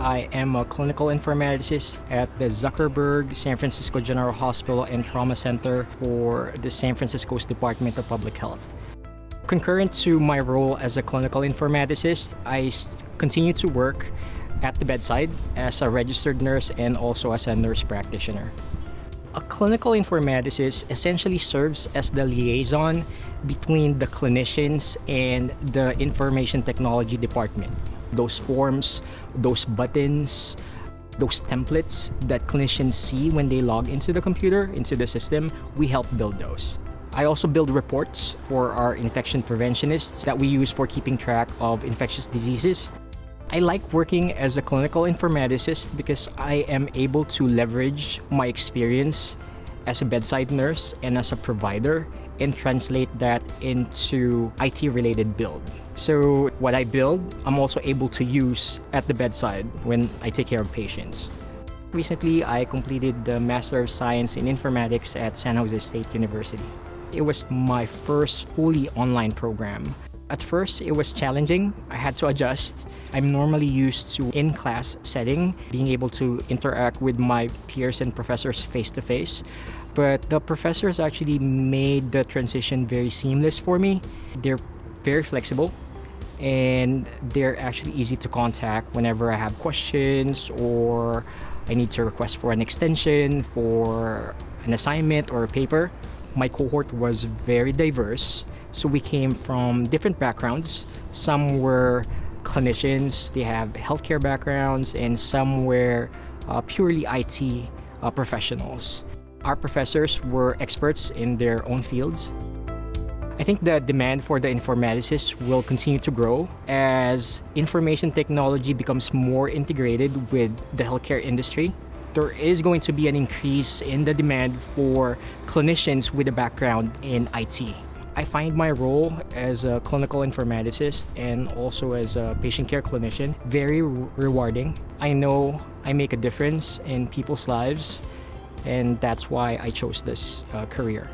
I am a clinical informaticist at the Zuckerberg San Francisco General Hospital and Trauma Center for the San Francisco's Department of Public Health. Concurrent to my role as a clinical informaticist, I continue to work at the bedside as a registered nurse and also as a nurse practitioner. A clinical informaticist essentially serves as the liaison between the clinicians and the information technology department. Those forms, those buttons, those templates that clinicians see when they log into the computer, into the system, we help build those. I also build reports for our infection preventionists that we use for keeping track of infectious diseases. I like working as a clinical informaticist because I am able to leverage my experience as a bedside nurse and as a provider and translate that into IT-related build. So what I build, I'm also able to use at the bedside when I take care of patients. Recently, I completed the Master of Science in Informatics at San Jose State University. It was my first fully online program. At first, it was challenging. I had to adjust. I'm normally used to in-class setting, being able to interact with my peers and professors face-to-face. -face. But the professors actually made the transition very seamless for me. They're very flexible and they're actually easy to contact whenever I have questions or I need to request for an extension, for an assignment or a paper. My cohort was very diverse so we came from different backgrounds. Some were clinicians, they have healthcare backgrounds, and some were uh, purely IT uh, professionals. Our professors were experts in their own fields. I think the demand for the informaticists will continue to grow as information technology becomes more integrated with the healthcare industry. There is going to be an increase in the demand for clinicians with a background in IT. I find my role as a clinical informaticist and also as a patient care clinician very rewarding. I know I make a difference in people's lives and that's why I chose this uh, career.